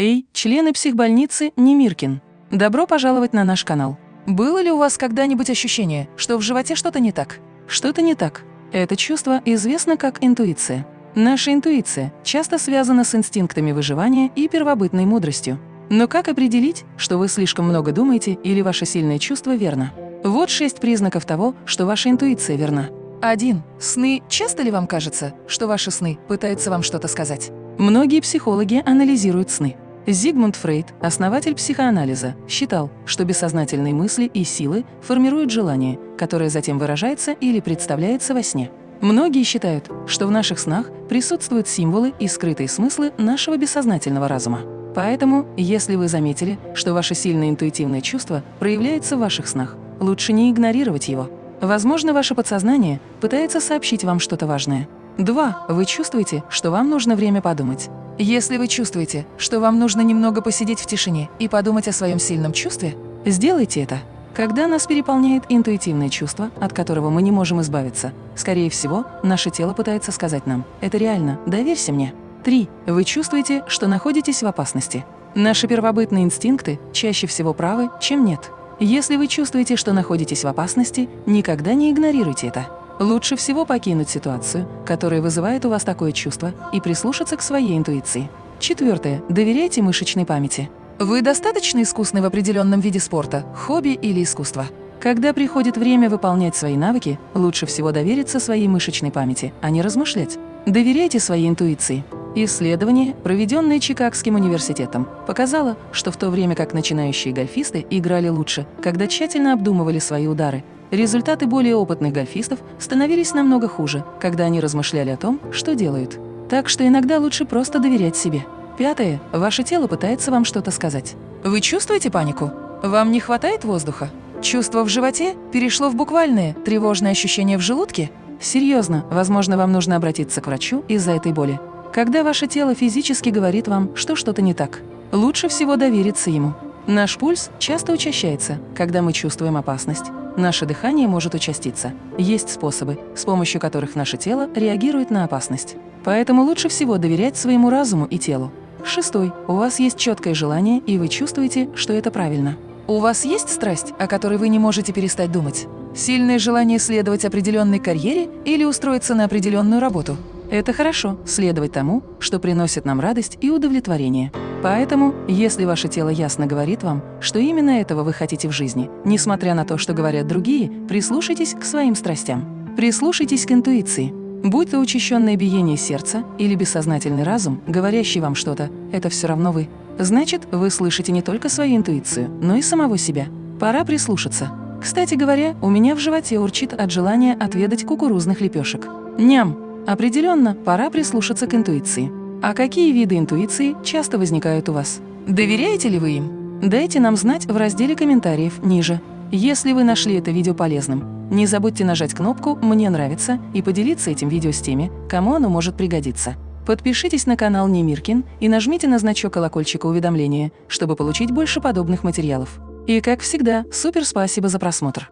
Эй, члены психбольницы Немиркин! Добро пожаловать на наш канал. Было ли у вас когда-нибудь ощущение, что в животе что-то не так? Что-то не так. Это чувство известно как интуиция. Наша интуиция часто связана с инстинктами выживания и первобытной мудростью. Но как определить, что вы слишком много думаете или ваше сильное чувство верно? Вот шесть признаков того, что ваша интуиция верна. 1. Сны. Часто ли вам кажется, что ваши сны пытаются вам что-то сказать? Многие психологи анализируют сны. Зигмунд Фрейд, основатель психоанализа, считал, что бессознательные мысли и силы формируют желание, которое затем выражается или представляется во сне. Многие считают, что в наших снах присутствуют символы и скрытые смыслы нашего бессознательного разума. Поэтому, если вы заметили, что ваше сильное интуитивное чувство проявляется в ваших снах, лучше не игнорировать его. Возможно, ваше подсознание пытается сообщить вам что-то важное. 2. Вы чувствуете, что вам нужно время подумать. Если вы чувствуете, что вам нужно немного посидеть в тишине и подумать о своем сильном чувстве, сделайте это. Когда нас переполняет интуитивное чувство, от которого мы не можем избавиться, скорее всего, наше тело пытается сказать нам «это реально, доверься мне». 3. Вы чувствуете, что находитесь в опасности. Наши первобытные инстинкты чаще всего правы, чем нет. Если вы чувствуете, что находитесь в опасности, никогда не игнорируйте это. Лучше всего покинуть ситуацию, которая вызывает у вас такое чувство, и прислушаться к своей интуиции. Четвертое. Доверяйте мышечной памяти. Вы достаточно искусны в определенном виде спорта, хобби или искусства? Когда приходит время выполнять свои навыки, лучше всего довериться своей мышечной памяти, а не размышлять. Доверяйте своей интуиции. Исследование, проведенное Чикагским университетом, показало, что в то время как начинающие гольфисты играли лучше, когда тщательно обдумывали свои удары, результаты более опытных гольфистов становились намного хуже, когда они размышляли о том, что делают. Так что иногда лучше просто доверять себе. Пятое. Ваше тело пытается вам что-то сказать. Вы чувствуете панику? Вам не хватает воздуха? Чувство в животе перешло в буквальное тревожное ощущение в желудке? Серьезно, возможно, вам нужно обратиться к врачу из-за этой боли. Когда ваше тело физически говорит вам, что что-то не так, лучше всего довериться ему. Наш пульс часто учащается, когда мы чувствуем опасность. Наше дыхание может участиться. Есть способы, с помощью которых наше тело реагирует на опасность. Поэтому лучше всего доверять своему разуму и телу. Шестой. У вас есть четкое желание, и вы чувствуете, что это правильно. У вас есть страсть, о которой вы не можете перестать думать? Сильное желание следовать определенной карьере или устроиться на определенную работу? Это хорошо – следовать тому, что приносит нам радость и удовлетворение. Поэтому, если ваше тело ясно говорит вам, что именно этого вы хотите в жизни, несмотря на то, что говорят другие, прислушайтесь к своим страстям. Прислушайтесь к интуиции. Будь то учащенное биение сердца или бессознательный разум, говорящий вам что-то, это все равно вы. Значит, вы слышите не только свою интуицию, но и самого себя. Пора прислушаться. Кстати говоря, у меня в животе урчит от желания отведать кукурузных лепешек. Ням! Определенно, пора прислушаться к интуиции. А какие виды интуиции часто возникают у вас? Доверяете ли вы им? Дайте нам знать в разделе комментариев ниже. Если вы нашли это видео полезным, не забудьте нажать кнопку «Мне нравится» и поделиться этим видео с теми, кому оно может пригодиться. Подпишитесь на канал Немиркин и нажмите на значок колокольчика уведомления, чтобы получить больше подобных материалов. И, как всегда, супер спасибо за просмотр!